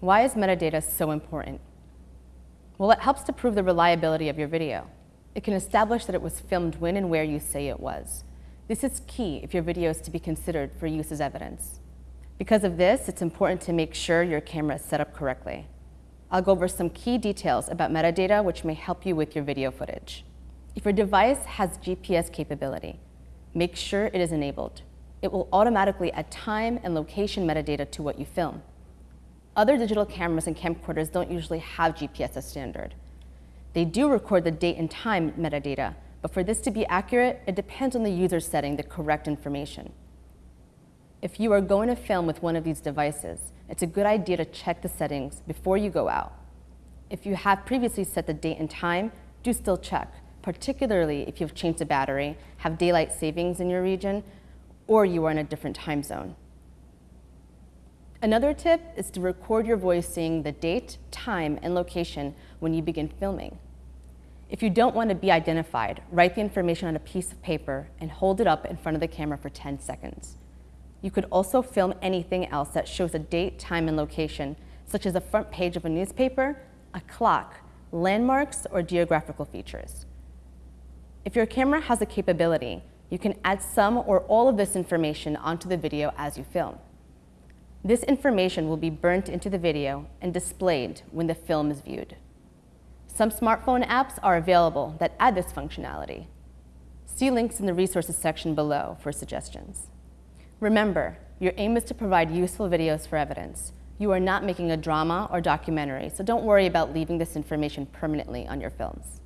Why is metadata so important? Well, it helps to prove the reliability of your video. It can establish that it was filmed when and where you say it was. This is key if your video is to be considered for use as evidence. Because of this, it's important to make sure your camera is set up correctly. I'll go over some key details about metadata which may help you with your video footage. If your device has GPS capability, make sure it is enabled. It will automatically add time and location metadata to what you film. Other digital cameras and camcorders don't usually have GPS as standard. They do record the date and time metadata, but for this to be accurate, it depends on the user setting the correct information. If you are going to film with one of these devices, it's a good idea to check the settings before you go out. If you have previously set the date and time, do still check, particularly if you've changed the battery, have daylight savings in your region, or you are in a different time zone. Another tip is to record your voice saying the date, time, and location when you begin filming. If you don't want to be identified, write the information on a piece of paper and hold it up in front of the camera for 10 seconds. You could also film anything else that shows a date, time, and location, such as the front page of a newspaper, a clock, landmarks, or geographical features. If your camera has a capability, you can add some or all of this information onto the video as you film. This information will be burnt into the video and displayed when the film is viewed. Some smartphone apps are available that add this functionality. See links in the resources section below for suggestions. Remember, your aim is to provide useful videos for evidence. You are not making a drama or documentary, so don't worry about leaving this information permanently on your films.